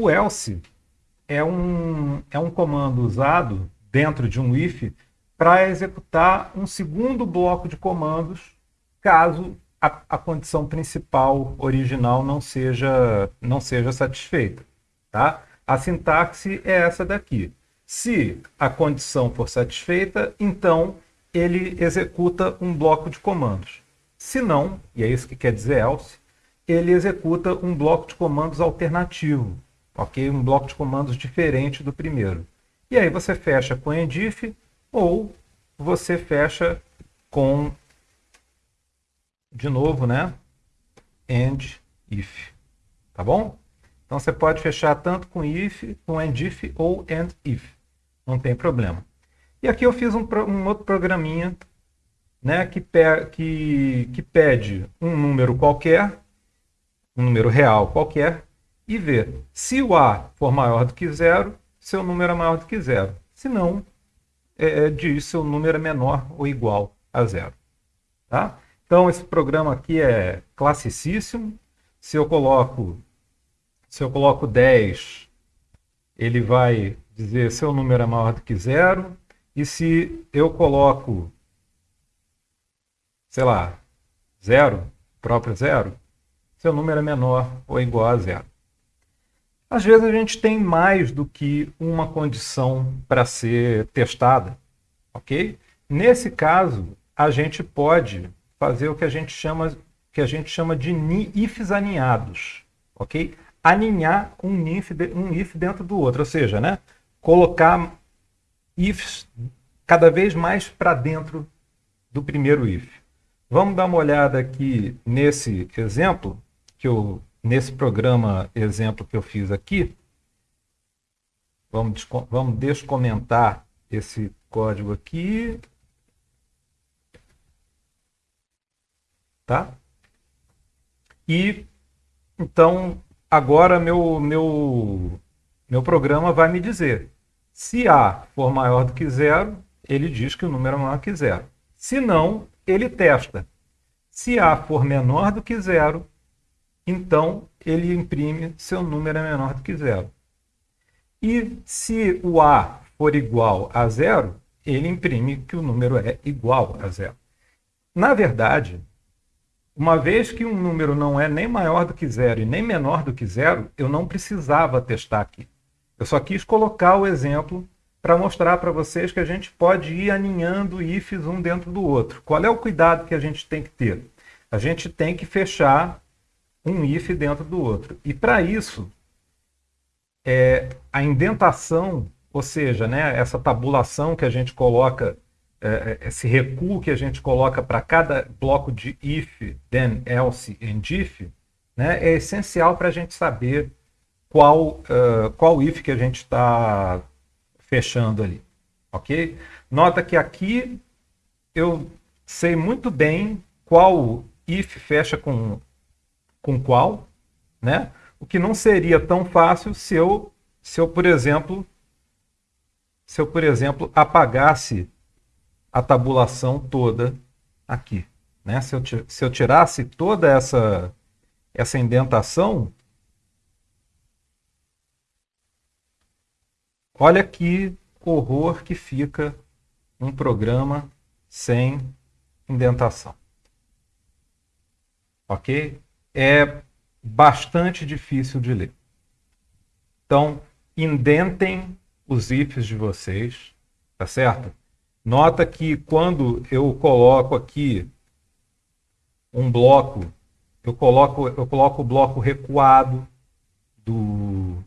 O else é um, é um comando usado dentro de um if para executar um segundo bloco de comandos caso a, a, condição principal original não seja, não seja satisfeita. Tá? A sintaxe é essa daqui. Se a condição for satisfeita, então ele executa um bloco de comandos. Se não, e é isso que quer dizer else, ele executa um bloco de comandos alternativo, ok? Um bloco de comandos diferente do primeiro. E aí você fecha com endif ou você fecha com, de novo, né? End if, tá bom? Então você pode fechar tanto com if, com endif ou end if, não tem problema. E aqui eu fiz um, um outro programinha né, que, pe que, que pede um número qualquer, um número real qualquer, e vê se o A for maior do que zero, seu número é maior do que zero. Se não, é, é diz se o número é menor ou igual a zero. Tá? Então esse programa aqui é classicíssimo. Se eu coloco, se eu coloco 10, ele vai dizer se o número é maior do que zero. E se eu coloco sei lá, zero, próprio zero, seu número é menor ou igual a zero. Às vezes a gente tem mais do que uma condição para ser testada, ok? Nesse caso, a gente pode fazer o que a gente chama, que a gente chama de ifs aninhados, ok? Aninhar um if, um if dentro do outro, ou seja, né, colocar ifs cada vez mais para dentro do primeiro if. Vamos dar uma olhada aqui nesse exemplo, que eu, nesse programa exemplo que eu fiz aqui. Vamos, vamos descomentar esse código aqui. Tá? E, então, agora meu, meu, meu programa vai me dizer, se A for maior do que zero, ele diz que o número é maior que zero. Se não, ele testa. Se A for menor do que zero, então ele imprime seu número é menor do que zero. E se o A for igual a zero, ele imprime que o número é igual a zero. Na verdade, uma vez que um número não é nem maior do que zero e nem menor do que zero, eu não precisava testar aqui. Eu só quis colocar o exemplo para mostrar para vocês que a gente pode ir aninhando ifs um dentro do outro. Qual é o cuidado que a gente tem que ter? A gente tem que fechar um if dentro do outro. E para isso, é, a indentação, ou seja, né, essa tabulação que a gente coloca, é, é esse recuo que a gente coloca para cada bloco de if, then, else and if, né, é essencial para a gente saber qual, uh, qual if que a gente está fechando ali, ok? Nota que aqui eu sei muito bem qual if fecha com, com qual, né? O que não seria tão fácil se eu, se eu, por exemplo, se eu, por exemplo, apagasse a tabulação toda aqui. Né? Se, eu, se eu tirasse toda essa, essa indentação, Olha que horror que fica um programa sem indentação. Ok? É bastante difícil de ler. Então, indentem os ifs de vocês, tá certo? Nota que quando eu coloco aqui um bloco, eu coloco, eu coloco o bloco recuado do,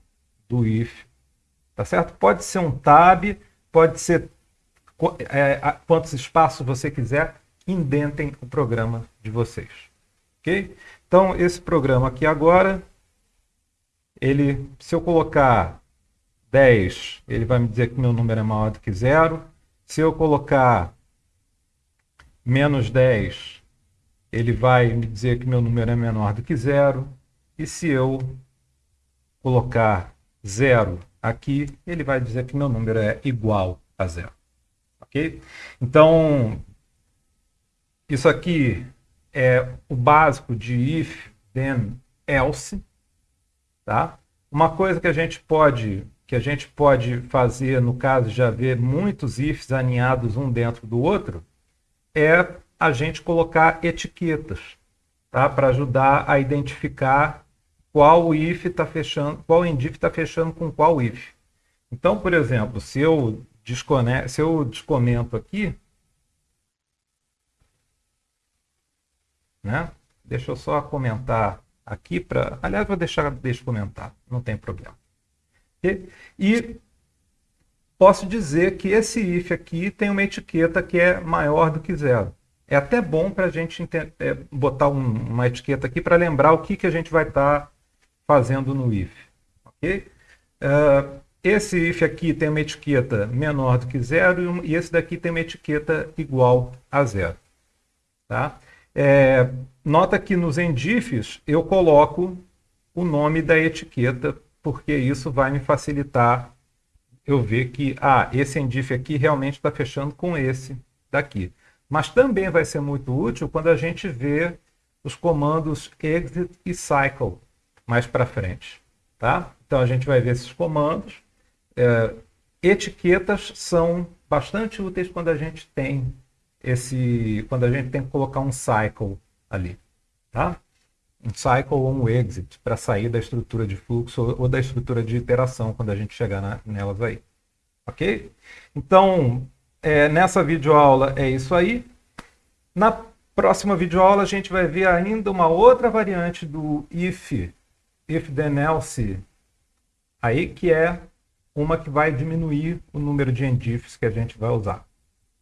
do if, Tá certo? Pode ser um tab, pode ser é, quantos espaços você quiser, indentem o programa de vocês. Ok? Então, esse programa aqui agora, ele, se eu colocar 10, ele vai me dizer que meu número é maior do que zero. Se eu colocar menos 10, ele vai me dizer que meu número é menor do que zero. E se eu colocar zero aqui, ele vai dizer que meu número é igual a zero. Ok? Então, isso aqui é o básico de if, then, else. Tá? Uma coisa que a gente pode que a gente pode fazer no caso de haver muitos ifs aninhados um dentro do outro é a gente colocar etiquetas, tá? Para ajudar a identificar qual if está fechando, qual endif está fechando com qual if. Então, por exemplo, se eu, se eu descomento aqui, né? Deixa eu só comentar aqui para. Aliás, vou deixar deixa comentar, não tem problema. E, e posso dizer que esse if aqui tem uma etiqueta que é maior do que zero. É até bom para a gente é, botar um, uma etiqueta aqui para lembrar o que, que a gente vai estar tá fazendo no if. Okay? Uh, esse if aqui tem uma etiqueta menor do que zero e esse daqui tem uma etiqueta igual a zero. Tá? É, nota que nos endifs eu coloco o nome da etiqueta, porque isso vai me facilitar eu ver que ah, esse endif aqui realmente está fechando com esse daqui. Mas também vai ser muito útil quando a gente vê os comandos exit e cycle mais para frente. Tá? Então a gente vai ver esses comandos. É, etiquetas são bastante úteis quando a gente tem esse, quando a gente tem que colocar um cycle ali, tá? Um cycle ou um exit para sair da estrutura de fluxo ou da estrutura de iteração quando a gente chegar na, nelas aí, ok? Então, é, nessa videoaula é isso aí. Na próxima videoaula a gente vai ver ainda uma outra variante do if, if then else, aí que é uma que vai diminuir o número de endifs que a gente vai usar.